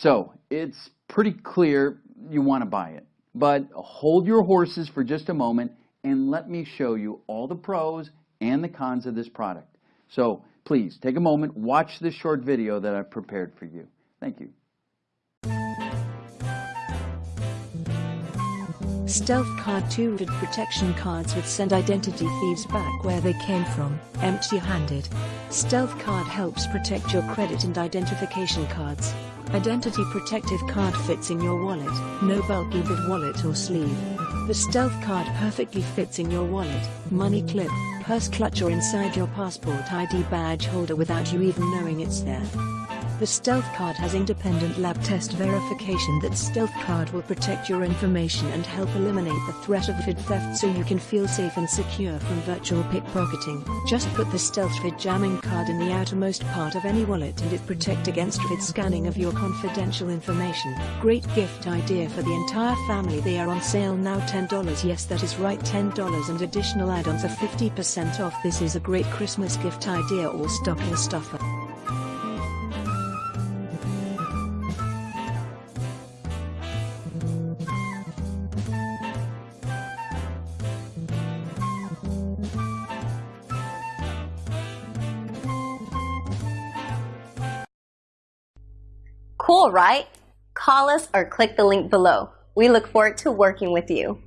So it's pretty clear you want to buy it. But hold your horses for just a moment and let me show you all the pros and the cons of this product. So please take a moment, watch this short video that I've prepared for you. Thank you. Stealth Card 2 did protection cards would send identity thieves back where they came from, empty-handed. Stealth Card helps protect your credit and identification cards. Identity Protective Card fits in your wallet, no bulky bid wallet or sleeve. The Stealth Card perfectly fits in your wallet, money clip, purse clutch or inside your passport ID badge holder without you even knowing it's there. The Stealth Card has independent lab test verification that Stealth Card will protect your information and help eliminate the threat of RFID theft so you can feel safe and secure from virtual pickpocketing. Just put the Stealth RFID jamming card in the outermost part of any wallet and it protect against RFID scanning of your confidential information. Great gift idea for the entire family. They are on sale now $10. Yes, that is right $10 and additional add-ons are 50% off. This is a great Christmas gift idea or stocking stuffer. Cool, right? Call us or click the link below. We look forward to working with you.